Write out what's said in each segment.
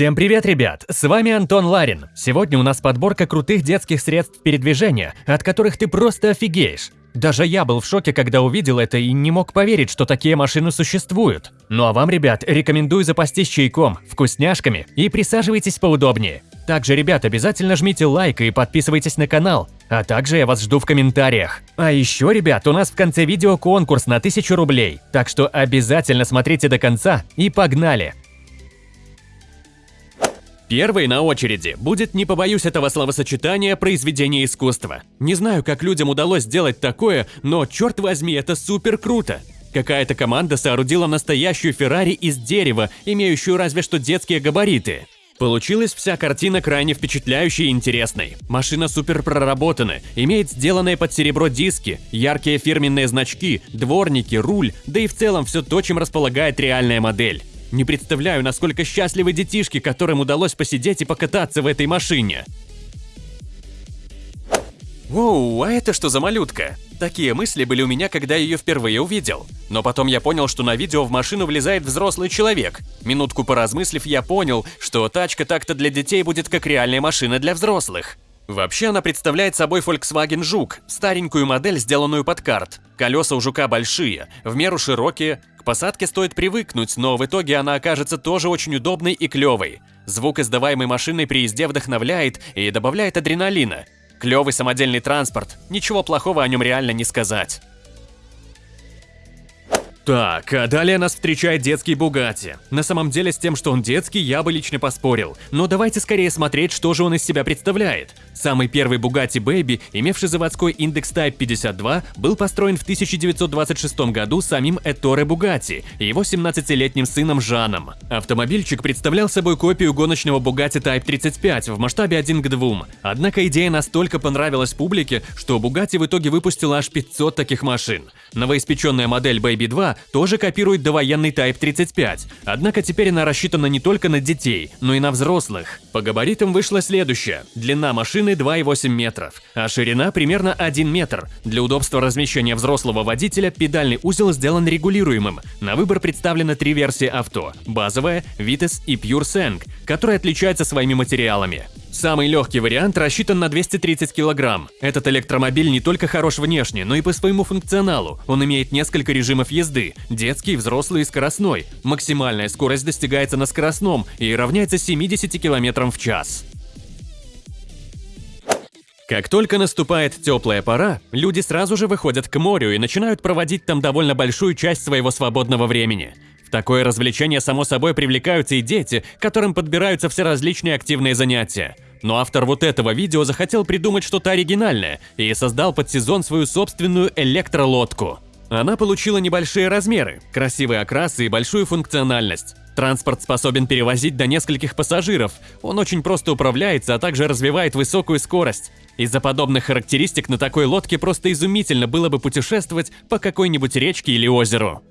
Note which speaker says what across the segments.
Speaker 1: Всем привет, ребят! С вами Антон Ларин. Сегодня у нас подборка крутых детских средств передвижения, от которых ты просто офигеешь. Даже я был в шоке, когда увидел это и не мог поверить, что такие машины существуют. Ну а вам, ребят, рекомендую запастись чайком, вкусняшками и присаживайтесь поудобнее. Также, ребят, обязательно жмите лайк и подписывайтесь на канал. А также я вас жду в комментариях. А еще, ребят, у нас в конце видео конкурс на 1000 рублей. Так что обязательно смотрите до конца и погнали! Первой на очереди будет, не побоюсь этого словосочетания, произведение искусства. Не знаю, как людям удалось сделать такое, но черт возьми, это супер круто. Какая-то команда соорудила настоящую Феррари из дерева, имеющую разве что детские габариты. Получилась вся картина крайне впечатляющей и интересной. Машина супер проработана, имеет сделанные под серебро диски, яркие фирменные значки, дворники, руль, да и в целом все то, чем располагает реальная модель. Не представляю, насколько счастливы детишки, которым удалось посидеть и покататься в этой машине. Воу, а это что за малютка? Такие мысли были у меня, когда ее впервые увидел. Но потом я понял, что на видео в машину влезает взрослый человек. Минутку поразмыслив, я понял, что тачка так-то для детей будет как реальная машина для взрослых. Вообще она представляет собой Volkswagen Жук, старенькую модель, сделанную под карт. Колеса у Жука большие, в меру широкие, к посадке стоит привыкнуть, но в итоге она окажется тоже очень удобной и клевой. Звук, издаваемый машиной при езде, вдохновляет и добавляет адреналина. Клевый самодельный транспорт, ничего плохого о нем реально не сказать. Так, а далее нас встречает детский Бугатти. На самом деле с тем, что он детский, я бы лично поспорил. Но давайте скорее смотреть, что же он из себя представляет. Самый первый Bugatti Baby, имевший заводской индекс Type 52, был построен в 1926 году самим Эторе Бугатти и его 17-летним сыном Жаном. Автомобильчик представлял собой копию гоночного Bugatti Type 35 в масштабе 1 к 2. Однако идея настолько понравилась публике, что Bugatti в итоге выпустила аж 500 таких машин. Новоиспеченная модель Baby 2 тоже копирует довоенный Type 35, однако теперь она рассчитана не только на детей, но и на взрослых. По габаритам вышло следующее. Длина машины 2,8 метров, а ширина примерно 1 метр. Для удобства размещения взрослого водителя педальный узел сделан регулируемым. На выбор представлены три версии авто – базовая, Vites и Pure Sang, которые отличаются своими материалами. Самый легкий вариант рассчитан на 230 килограмм. Этот электромобиль не только хорош внешне, но и по своему функционалу. Он имеет несколько режимов езды – детский, взрослый и скоростной. Максимальная скорость достигается на скоростном и равняется 70 км в час. Как только наступает теплая пора, люди сразу же выходят к морю и начинают проводить там довольно большую часть своего свободного времени – такое развлечение, само собой, привлекаются и дети, которым подбираются все различные активные занятия. Но автор вот этого видео захотел придумать что-то оригинальное и создал под сезон свою собственную электролодку. Она получила небольшие размеры, красивые окрасы и большую функциональность. Транспорт способен перевозить до нескольких пассажиров, он очень просто управляется, а также развивает высокую скорость. Из-за подобных характеристик на такой лодке просто изумительно было бы путешествовать по какой-нибудь речке или озеру.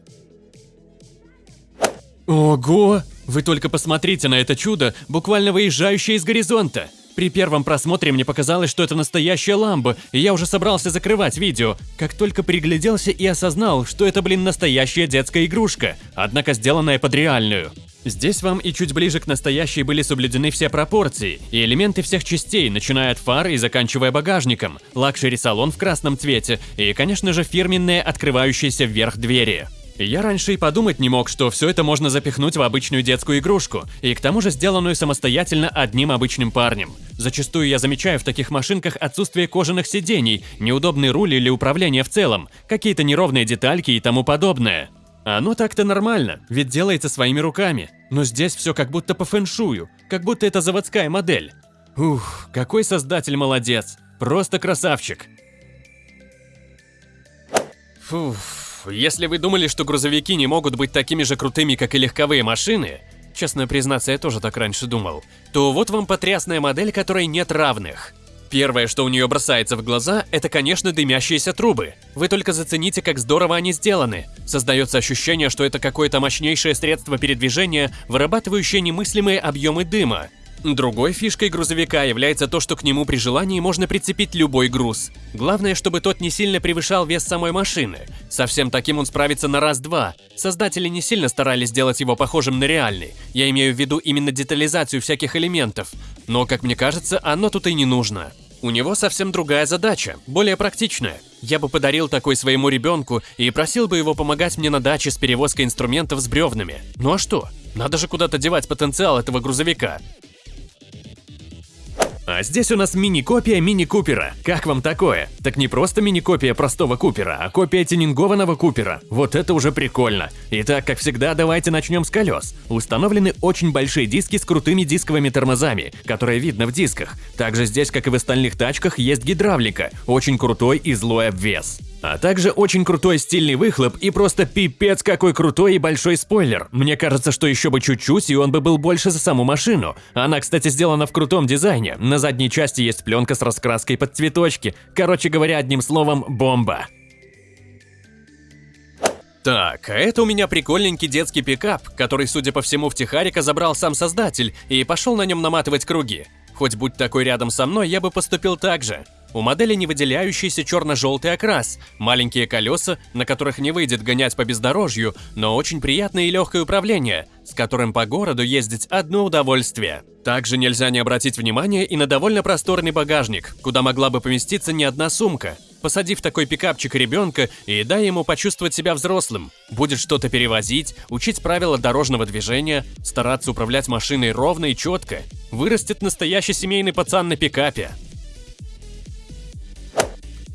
Speaker 1: Ого! Вы только посмотрите на это чудо, буквально выезжающее из горизонта. При первом просмотре мне показалось, что это настоящая ламба, и я уже собрался закрывать видео, как только пригляделся и осознал, что это, блин, настоящая детская игрушка, однако сделанная под реальную. Здесь вам и чуть ближе к настоящей были соблюдены все пропорции и элементы всех частей, начиная от фар и заканчивая багажником, luxury-салон в красном цвете и, конечно же, фирменные открывающиеся вверх двери. Я раньше и подумать не мог, что все это можно запихнуть в обычную детскую игрушку, и к тому же сделанную самостоятельно одним обычным парнем. Зачастую я замечаю в таких машинках отсутствие кожаных сидений, неудобный руль или управление в целом, какие-то неровные детальки и тому подобное. Оно так-то нормально, ведь делается своими руками. Но здесь все как будто по фэншую, как будто это заводская модель. Ух, какой создатель молодец, просто красавчик. Фух. Если вы думали, что грузовики не могут быть такими же крутыми, как и легковые машины, честно признаться, я тоже так раньше думал, то вот вам потрясная модель, которой нет равных. Первое, что у нее бросается в глаза, это, конечно, дымящиеся трубы. Вы только зацените, как здорово они сделаны. Создается ощущение, что это какое-то мощнейшее средство передвижения, вырабатывающее немыслимые объемы дыма. Другой фишкой грузовика является то, что к нему при желании можно прицепить любой груз. Главное, чтобы тот не сильно превышал вес самой машины. Совсем таким он справится на раз-два. Создатели не сильно старались сделать его похожим на реальный. Я имею в виду именно детализацию всяких элементов. Но, как мне кажется, оно тут и не нужно. У него совсем другая задача, более практичная. Я бы подарил такой своему ребенку и просил бы его помогать мне на даче с перевозкой инструментов с бревнами. Ну а что? Надо же куда-то девать потенциал этого грузовика. А здесь у нас мини-копия мини-купера. Как вам такое? Так не просто мини-копия простого купера, а копия тюнингованного купера. Вот это уже прикольно. Итак, как всегда, давайте начнем с колес. Установлены очень большие диски с крутыми дисковыми тормозами, которые видно в дисках. Также здесь, как и в остальных тачках, есть гидравлика, очень крутой и злой обвес. А также очень крутой стильный выхлоп и просто пипец какой крутой и большой спойлер. Мне кажется, что еще бы чуть-чуть, и он бы был больше за саму машину. Она, кстати, сделана в крутом дизайне. На задней части есть пленка с раскраской под цветочки. Короче говоря, одним словом, бомба. Так, а это у меня прикольненький детский пикап, который, судя по всему, в Тихарика забрал сам создатель и пошел на нем наматывать круги. Хоть будь такой рядом со мной, я бы поступил так же. У модели не выделяющийся черно-желтый окрас, маленькие колеса, на которых не выйдет гонять по бездорожью, но очень приятное и легкое управление, с которым по городу ездить одно удовольствие. Также нельзя не обратить внимание и на довольно просторный багажник, куда могла бы поместиться не одна сумка. Посадив такой пикапчик ребенка и дай ему почувствовать себя взрослым. Будет что-то перевозить, учить правила дорожного движения, стараться управлять машиной ровно и четко. Вырастет настоящий семейный пацан на пикапе.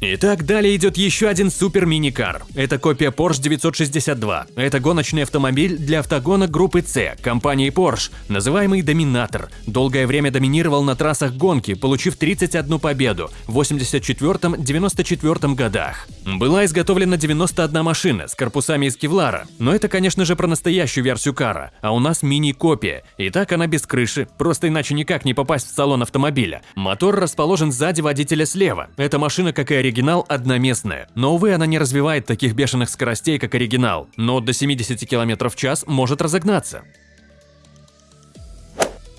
Speaker 1: Итак, далее идет еще один супер миникар. Это копия Porsche 962. Это гоночный автомобиль для автогона группы C компании Porsche, называемый Доминатор. Долгое время доминировал на трассах гонки, получив 31 победу в 84-94 годах. Была изготовлена 91 машина с корпусами из кевлара, но это, конечно же, про настоящую версию кара, а у нас мини-копия. И так она без крыши, просто иначе никак не попасть в салон автомобиля. Мотор расположен сзади водителя слева. Эта машина, как и оригинал, оригинал одноместная, но, увы, она не развивает таких бешеных скоростей, как оригинал, но до 70 км в час может разогнаться.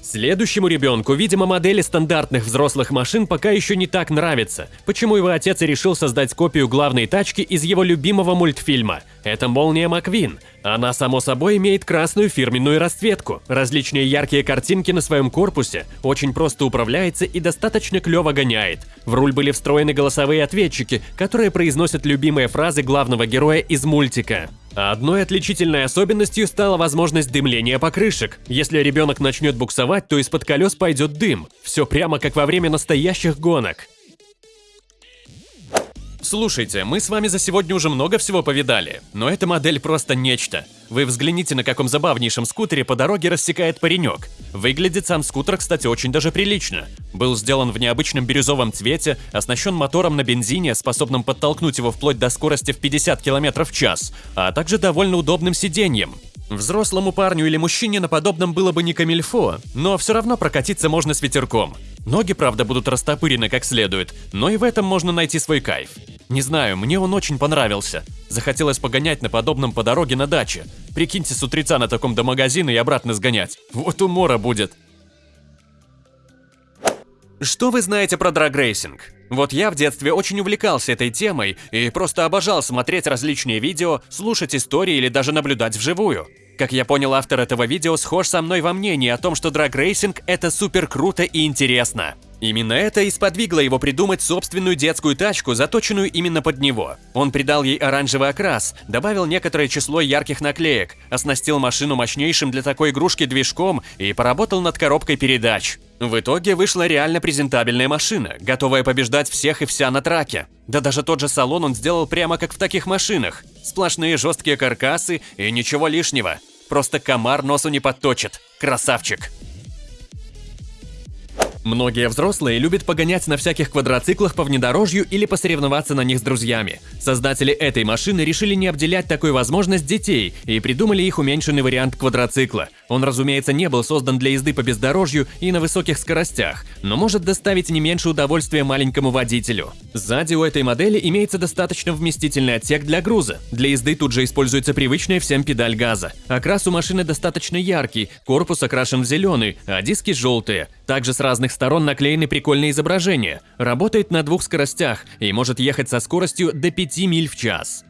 Speaker 1: Следующему ребенку, видимо, модели стандартных взрослых машин пока еще не так нравится, почему его отец и решил создать копию главной тачки из его любимого мультфильма. Это Молния Маквин. Она, само собой, имеет красную фирменную расцветку, различные яркие картинки на своем корпусе, очень просто управляется и достаточно клево гоняет. В руль были встроены голосовые ответчики, которые произносят любимые фразы главного героя из мультика. Одной отличительной особенностью стала возможность дымления покрышек. Если ребенок начнет буксовать, то из-под колес пойдет дым. Все прямо как во время настоящих гонок. Слушайте, мы с вами за сегодня уже много всего повидали, но эта модель просто нечто. Вы взгляните, на каком забавнейшем скутере по дороге рассекает паренек. Выглядит сам скутер, кстати, очень даже прилично. Был сделан в необычном бирюзовом цвете, оснащен мотором на бензине, способным подтолкнуть его вплоть до скорости в 50 км в час, а также довольно удобным сиденьем. Взрослому парню или мужчине на подобном было бы не камильфо, но все равно прокатиться можно с ветерком. Ноги, правда, будут растопырены как следует, но и в этом можно найти свой кайф. Не знаю, мне он очень понравился. Захотелось погонять на подобном по дороге на даче. Прикиньте, с утреца на таком до магазина и обратно сгонять. Вот умора будет. Что вы знаете про драгрейсинг? Вот я в детстве очень увлекался этой темой и просто обожал смотреть различные видео, слушать истории или даже наблюдать вживую. Как я понял, автор этого видео схож со мной во мнении о том, что драгрейсинг – это супер круто и интересно. Именно это и сподвигло его придумать собственную детскую тачку, заточенную именно под него. Он придал ей оранжевый окрас, добавил некоторое число ярких наклеек, оснастил машину мощнейшим для такой игрушки движком и поработал над коробкой передач. В итоге вышла реально презентабельная машина, готовая побеждать всех и вся на траке. Да даже тот же салон он сделал прямо как в таких машинах. Сплошные жесткие каркасы и ничего лишнего. Просто комар носу не подточит. Красавчик. Многие взрослые любят погонять на всяких квадроциклах по внедорожью или посоревноваться на них с друзьями. Создатели этой машины решили не обделять такой возможность детей и придумали их уменьшенный вариант квадроцикла. Он, разумеется, не был создан для езды по бездорожью и на высоких скоростях, но может доставить не меньше удовольствия маленькому водителю. Сзади у этой модели имеется достаточно вместительный отсек для груза. Для езды тут же используется привычная всем педаль газа. Окрас у машины достаточно яркий, корпус окрашен в зеленый, а диски желтые. Также с разных сторон наклеены прикольные изображения. Работает на двух скоростях и может ехать со скоростью до 5 миль в час.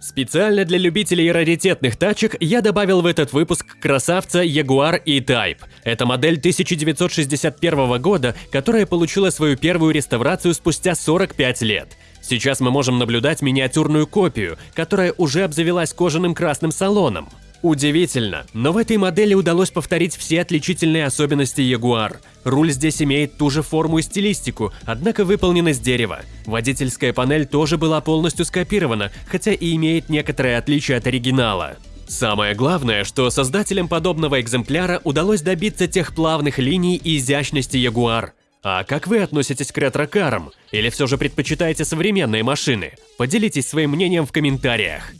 Speaker 1: Специально для любителей раритетных тачек я добавил в этот выпуск красавца Jaguar E-Type. Это модель 1961 года, которая получила свою первую реставрацию спустя 45 лет. Сейчас мы можем наблюдать миниатюрную копию, которая уже обзавелась кожаным красным салоном. Удивительно, но в этой модели удалось повторить все отличительные особенности Jaguar. Руль здесь имеет ту же форму и стилистику, однако выполнен из дерева. Водительская панель тоже была полностью скопирована, хотя и имеет некоторые отличия от оригинала. Самое главное, что создателям подобного экземпляра удалось добиться тех плавных линий и изящности Jaguar. А как вы относитесь к ретро-карам? Или все же предпочитаете современные машины? Поделитесь своим мнением в комментариях.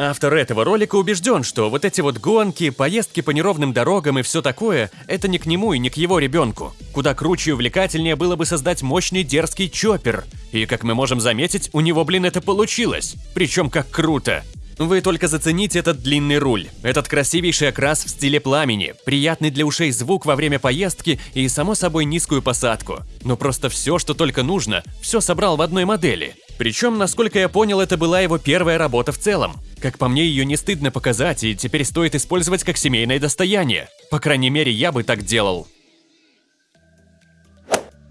Speaker 1: Автор этого ролика убежден, что вот эти вот гонки, поездки по неровным дорогам и все такое – это не к нему и не к его ребенку. Куда круче и увлекательнее было бы создать мощный дерзкий чоппер. И как мы можем заметить, у него, блин, это получилось. Причем как круто. Вы только зацените этот длинный руль, этот красивейший окрас в стиле пламени, приятный для ушей звук во время поездки и, само собой, низкую посадку. Ну просто все, что только нужно, все собрал в одной модели. Причем, насколько я понял, это была его первая работа в целом. Как по мне, ее не стыдно показать, и теперь стоит использовать как семейное достояние. По крайней мере, я бы так делал.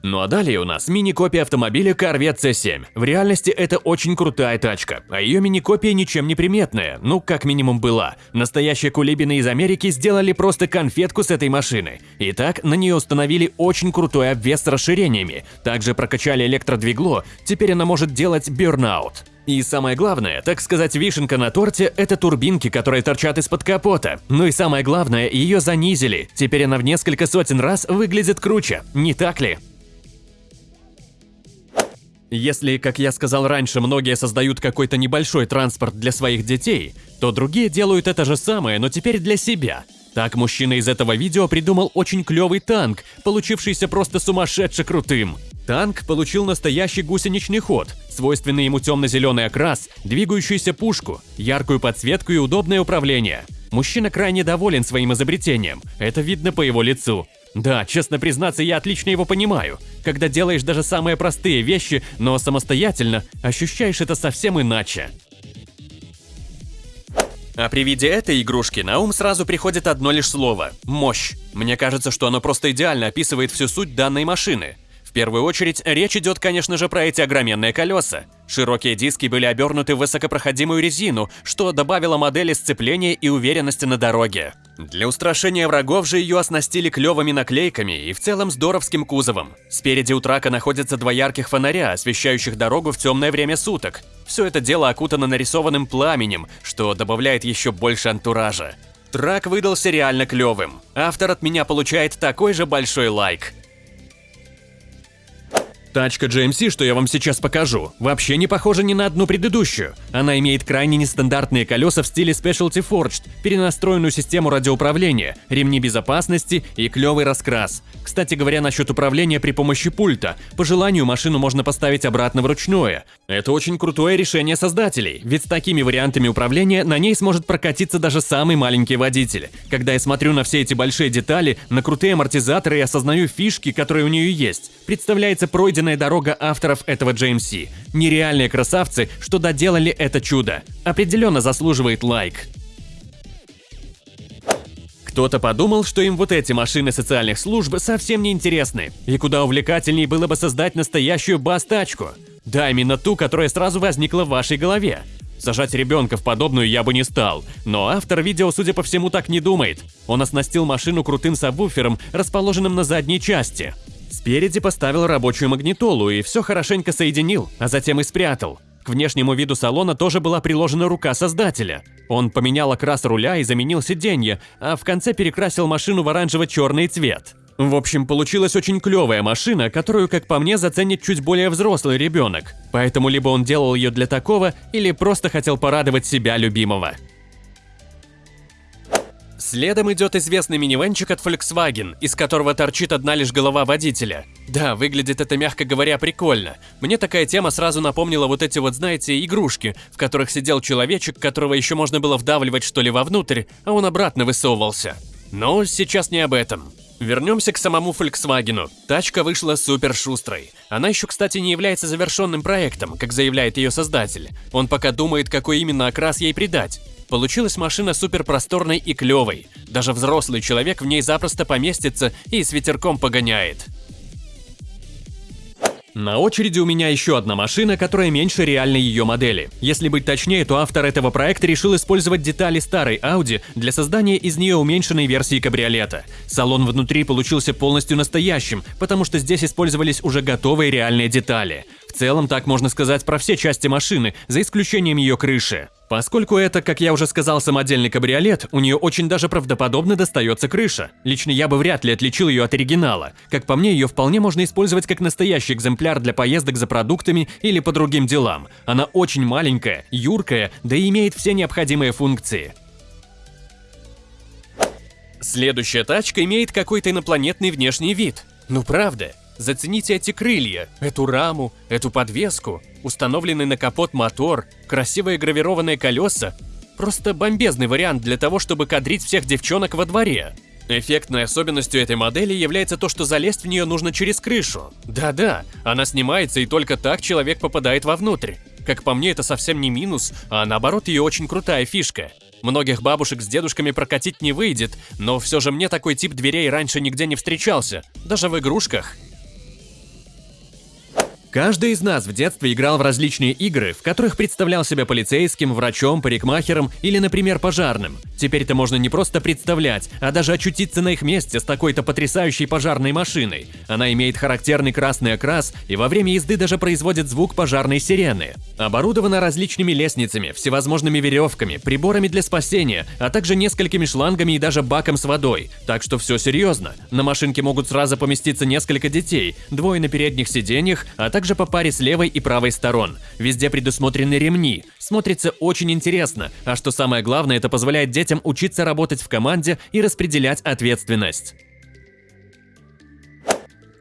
Speaker 1: Ну а далее у нас мини-копия автомобиля Corvette C7. В реальности это очень крутая тачка, а ее мини-копия ничем не приметная, ну как минимум была. Настоящие кулибины из Америки сделали просто конфетку с этой машины. Итак, на нее установили очень крутой обвес с расширениями, также прокачали электродвигло, теперь она может делать бернаут. И самое главное, так сказать, вишенка на торте – это турбинки, которые торчат из-под капота. Ну и самое главное, ее занизили. Теперь она в несколько сотен раз выглядит круче, не так ли? Если, как я сказал раньше, многие создают какой-то небольшой транспорт для своих детей, то другие делают это же самое, но теперь для себя. Так мужчина из этого видео придумал очень клевый танк, получившийся просто сумасшедше крутым. Танк получил настоящий гусеничный ход, свойственный ему темно-зеленый окрас, двигающуюся пушку, яркую подсветку и удобное управление. Мужчина крайне доволен своим изобретением, это видно по его лицу. Да, честно признаться, я отлично его понимаю. Когда делаешь даже самые простые вещи, но самостоятельно, ощущаешь это совсем иначе. А при виде этой игрушки на ум сразу приходит одно лишь слово – мощь. Мне кажется, что оно просто идеально описывает всю суть данной машины. Первую очередь, речь идет, конечно же, про эти огроменные колеса. Широкие диски были обернуты в высокопроходимую резину, что добавило модели сцепления и уверенности на дороге. Для устрашения врагов же ее оснастили клевыми наклейками и в целом здоровским кузовом. Спереди у трака находятся два ярких фонаря, освещающих дорогу в темное время суток. Все это дело окутано нарисованным пламенем, что добавляет еще больше антуража. Трак выдался реально клевым. Автор от меня получает такой же большой лайк. Тачка GMC, что я вам сейчас покажу, вообще не похожа ни на одну предыдущую. Она имеет крайне нестандартные колеса в стиле Specialty Forged, перенастроенную систему радиоуправления, ремни безопасности и клевый раскрас. Кстати говоря, насчет управления при помощи пульта. По желанию машину можно поставить обратно вручную. Это очень крутое решение создателей, ведь с такими вариантами управления на ней сможет прокатиться даже самый маленький водитель. Когда я смотрю на все эти большие детали, на крутые амортизаторы и осознаю фишки, которые у нее есть, представляется пройденная пройденная дорога авторов этого GMC. Нереальные красавцы, что доделали это чудо. Определенно заслуживает лайк. Кто-то подумал, что им вот эти машины социальных служб совсем не интересны, и куда увлекательнее было бы создать настоящую бас-тачку. Да, именно ту, которая сразу возникла в вашей голове. Сажать ребенка в подобную я бы не стал, но автор видео, судя по всему, так не думает. Он оснастил машину крутым сабвуфером, расположенным на задней части. Спереди поставил рабочую магнитолу и все хорошенько соединил, а затем и спрятал. К внешнему виду салона тоже была приложена рука создателя. Он поменял окрас руля и заменил сиденье, а в конце перекрасил машину в оранжево-черный цвет. В общем, получилась очень клевая машина, которую, как по мне, заценит чуть более взрослый ребенок. Поэтому либо он делал ее для такого, или просто хотел порадовать себя любимого. Следом идет известный минивенчик от Volkswagen, из которого торчит одна лишь голова водителя. Да, выглядит это, мягко говоря, прикольно. Мне такая тема сразу напомнила вот эти вот, знаете, игрушки, в которых сидел человечек, которого еще можно было вдавливать что ли вовнутрь, а он обратно высовывался. Но сейчас не об этом. Вернемся к самому Volkswagen. Тачка вышла супер шустрой. Она еще, кстати, не является завершенным проектом, как заявляет ее создатель. Он пока думает, какой именно окрас ей придать. Получилась машина супер просторной и клевой. Даже взрослый человек в ней запросто поместится и с ветерком погоняет. На очереди у меня еще одна машина, которая меньше реальной ее модели. Если быть точнее, то автор этого проекта решил использовать детали старой Audi для создания из нее уменьшенной версии кабриолета. Салон внутри получился полностью настоящим, потому что здесь использовались уже готовые реальные детали. Целом так можно сказать про все части машины, за исключением ее крыши. Поскольку это, как я уже сказал, самодельный кабриолет, у нее очень даже правдоподобно достается крыша. Лично я бы вряд ли отличил ее от оригинала. Как по мне, ее вполне можно использовать как настоящий экземпляр для поездок за продуктами или по другим делам. Она очень маленькая, юркая, да и имеет все необходимые функции. Следующая тачка имеет какой-то инопланетный внешний вид. Ну правда, Зацените эти крылья, эту раму, эту подвеску, установленный на капот мотор, красивые гравированные колеса. Просто бомбезный вариант для того, чтобы кадрить всех девчонок во дворе. Эффектной особенностью этой модели является то, что залезть в нее нужно через крышу. Да-да, она снимается и только так человек попадает вовнутрь. Как по мне, это совсем не минус, а наоборот ее очень крутая фишка. Многих бабушек с дедушками прокатить не выйдет, но все же мне такой тип дверей раньше нигде не встречался, даже в игрушках. Каждый из нас в детстве играл в различные игры, в которых представлял себя полицейским, врачом, парикмахером или, например, пожарным. Теперь это можно не просто представлять, а даже очутиться на их месте с такой-то потрясающей пожарной машиной. Она имеет характерный красный окрас и во время езды даже производит звук пожарной сирены. Оборудована различными лестницами, всевозможными веревками, приборами для спасения, а также несколькими шлангами и даже баком с водой. Так что все серьезно. На машинке могут сразу поместиться несколько детей, двое на передних сиденьях, а также также по паре с левой и правой сторон. Везде предусмотрены ремни. Смотрится очень интересно, а что самое главное, это позволяет детям учиться работать в команде и распределять ответственность.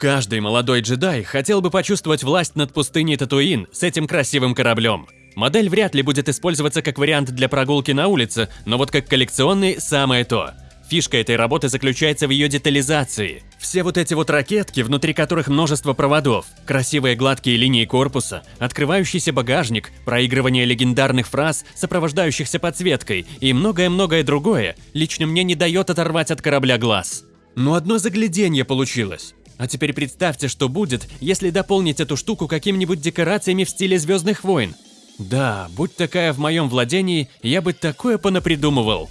Speaker 1: Каждый молодой джедай хотел бы почувствовать власть над пустыней Татуин с этим красивым кораблем. Модель вряд ли будет использоваться как вариант для прогулки на улице, но вот как коллекционный – самое то – Фишка этой работы заключается в ее детализации. Все вот эти вот ракетки, внутри которых множество проводов, красивые гладкие линии корпуса, открывающийся багажник, проигрывание легендарных фраз, сопровождающихся подсветкой и многое-многое другое, лично мне не дает оторвать от корабля глаз. Но одно загляденье получилось. А теперь представьте, что будет, если дополнить эту штуку какими-нибудь декорациями в стиле Звездных войн. Да, будь такая в моем владении, я бы такое понапридумывал.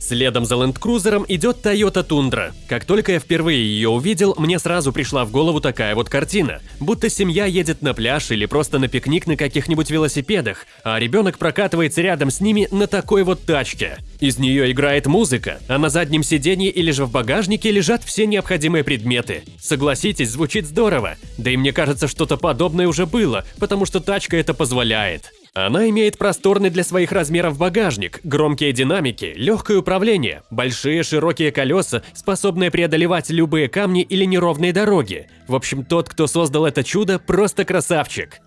Speaker 1: Следом за Cruiser идет Toyota Tundra. Как только я впервые ее увидел, мне сразу пришла в голову такая вот картина. Будто семья едет на пляж или просто на пикник на каких-нибудь велосипедах, а ребенок прокатывается рядом с ними на такой вот тачке. Из нее играет музыка, а на заднем сиденье или же в багажнике лежат все необходимые предметы. Согласитесь, звучит здорово. Да и мне кажется, что-то подобное уже было, потому что тачка это позволяет. Она имеет просторный для своих размеров багажник, громкие динамики, легкое управление, большие широкие колеса, способные преодолевать любые камни или неровные дороги. В общем, тот, кто создал это чудо, просто красавчик.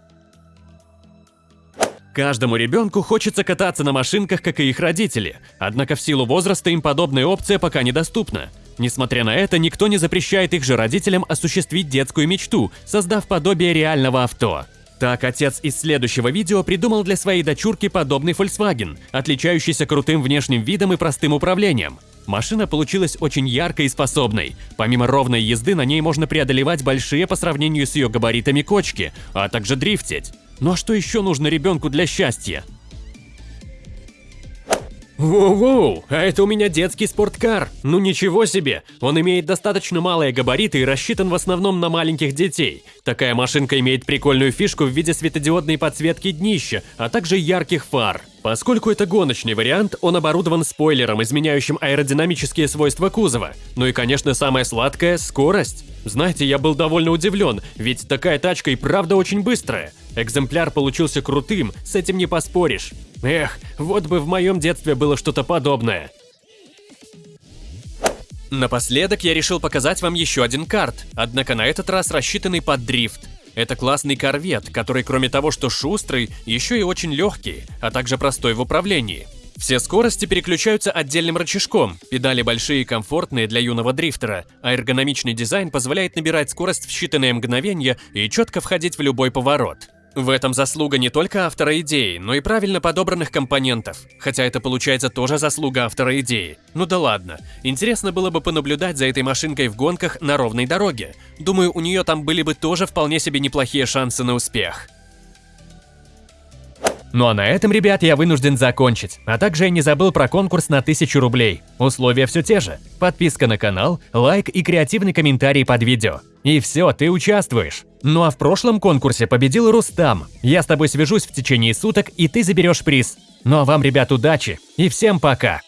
Speaker 1: Каждому ребенку хочется кататься на машинках, как и их родители, однако в силу возраста им подобная опция пока недоступна. Несмотря на это, никто не запрещает их же родителям осуществить детскую мечту, создав подобие реального авто. Так, отец из следующего видео придумал для своей дочурки подобный Volkswagen, отличающийся крутым внешним видом и простым управлением. Машина получилась очень яркой и способной. Помимо ровной езды, на ней можно преодолевать большие по сравнению с ее габаритами кочки, а также дрифтить. Ну а что еще нужно ребенку для счастья? Воу-воу, а это у меня детский спорткар. Ну ничего себе, он имеет достаточно малые габариты и рассчитан в основном на маленьких детей. Такая машинка имеет прикольную фишку в виде светодиодной подсветки днища, а также ярких фар. Поскольку это гоночный вариант, он оборудован спойлером, изменяющим аэродинамические свойства кузова. Ну и, конечно, самое сладкое – скорость. Знаете, я был довольно удивлен, ведь такая тачка и правда очень быстрая. Экземпляр получился крутым, с этим не поспоришь. Эх, вот бы в моем детстве было что-то подобное. Напоследок я решил показать вам еще один карт, однако на этот раз рассчитанный под дрифт. Это классный корвет, который кроме того, что шустрый, еще и очень легкий, а также простой в управлении. Все скорости переключаются отдельным рычажком, педали большие и комфортные для юного дрифтера, а эргономичный дизайн позволяет набирать скорость в считанные мгновения и четко входить в любой поворот. В этом заслуга не только автора идеи, но и правильно подобранных компонентов. Хотя это получается тоже заслуга автора идеи. Ну да ладно. Интересно было бы понаблюдать за этой машинкой в гонках на ровной дороге. Думаю, у нее там были бы тоже вполне себе неплохие шансы на успех. Ну а на этом, ребят, я вынужден закончить. А также я не забыл про конкурс на 1000 рублей. Условия все те же. Подписка на канал, лайк и креативный комментарий под видео. И все, ты участвуешь. Ну а в прошлом конкурсе победил Рустам. Я с тобой свяжусь в течение суток, и ты заберешь приз. Ну а вам, ребят, удачи и всем пока!